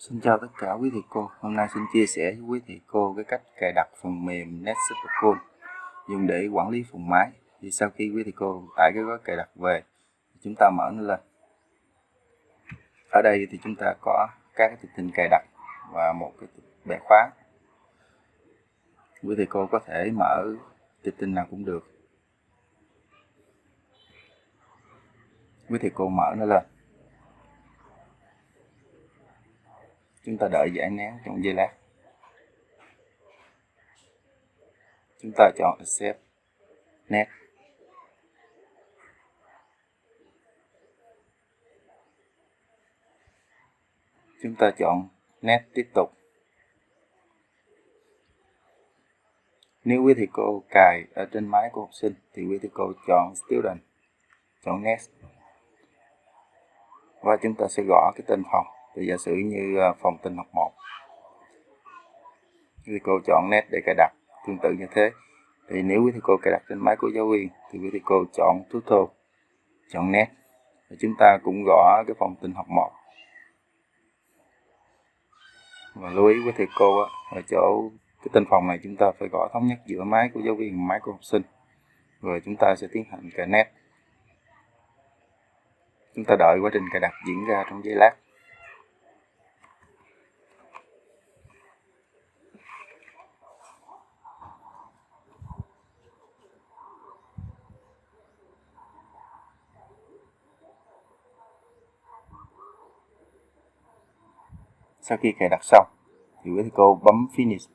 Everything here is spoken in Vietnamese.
Xin chào tất cả quý thầy cô. Hôm nay xin chia sẻ với quý thầy cô cái cách cài đặt phần mềm NetSuperCool dùng để quản lý phần máy. Thì sau khi quý thầy cô tải cái gói cài đặt về, chúng ta mở nó lên. Ở đây thì chúng ta có các cái tệp tin cài đặt và một cái bẻ khóa. Quý thầy cô có thể mở tệp tin nào cũng được. Quý thầy cô mở nó lên. Chúng ta đợi giải nén trong giây lát. Chúng ta chọn accept nét chúng ta chọn nét tiếp tục. Nếu quý thầy cô cài ở trên máy của học sinh, thì quý thầy cô chọn student, chọn next. Và chúng ta sẽ gõ cái tên phòng thì giả sử như à, phòng tin học 1 thì cô chọn nét để cài đặt tương tự như thế. Thì nếu quý thầy cô cài đặt trên máy của giáo viên thì quý thầy cô chọn tutorial chọn nét và chúng ta cũng gõ cái phòng tin học 1 và lưu ý với thầy cô á, ở chỗ cái tên phòng này chúng ta phải gõ thống nhất giữa máy của giáo viên và máy của học sinh. Rồi chúng ta sẽ tiến hành cài nét chúng ta đợi quá trình cài đặt diễn ra trong giây lát. Sau khi cài đặt xong thì quý thầy cô bấm finish.